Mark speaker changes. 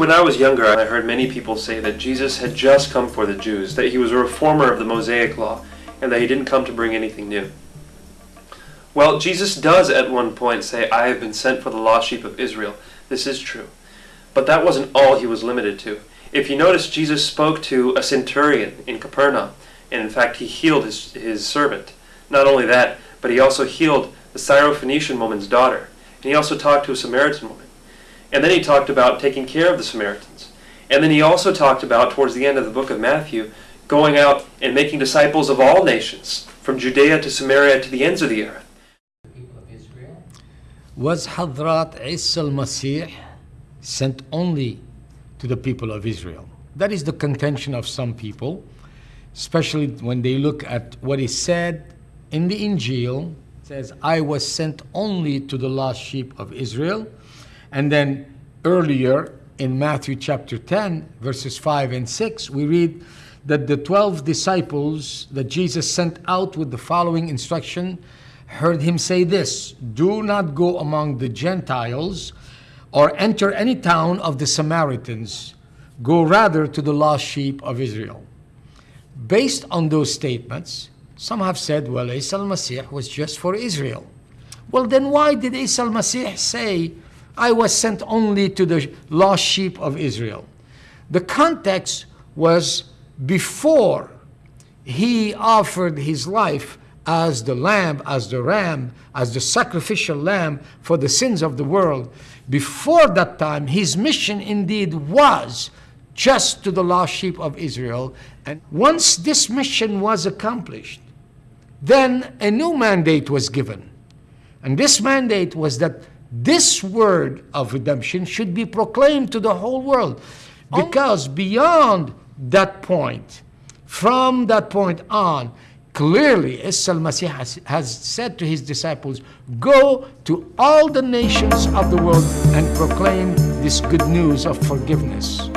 Speaker 1: When I was younger, I heard many people say that Jesus had just come for the Jews, that he was a reformer of the Mosaic law, and that he didn't come to bring anything new. Well, Jesus does at one point say, I have been sent for the lost sheep of Israel. This is true. But that wasn't all he was limited to. If you notice, Jesus spoke to a centurion in Capernaum, and in fact, he healed his, his servant. Not only that, but he also healed the Syrophoenician woman's daughter. And he also talked to a Samaritan woman. And then he talked about taking care of the Samaritans. And then he also talked about, towards the end of the book of Matthew, going out and making disciples of all nations, from Judea to Samaria to the ends of the earth.
Speaker 2: Was Hadrat Isa al-Masih sent only to the people of Israel? That is the contention of some people, especially when they look at what is said in the Injil. It says, I was sent only to the lost sheep of Israel. And then earlier in Matthew chapter 10, verses 5 and 6, we read that the 12 disciples that Jesus sent out with the following instruction heard him say this Do not go among the Gentiles or enter any town of the Samaritans. Go rather to the lost sheep of Israel. Based on those statements, some have said, well, Isa al-Masih was just for Israel. Well, then why did Isa al-Masih say, I was sent only to the lost sheep of Israel? The context was before he offered his life as the lamb, as the ram, as the sacrificial lamb for the sins of the world. Before that time, his mission indeed was just to the lost sheep of Israel. And once this mission was accomplished, then a new mandate was given. And this mandate was that this word of redemption should be proclaimed to the whole world. Oh. Because beyond that point, from that point on, clearly Isa al-Masih has, has said to his disciples, go to all the nations of the world and proclaim this good news of forgiveness.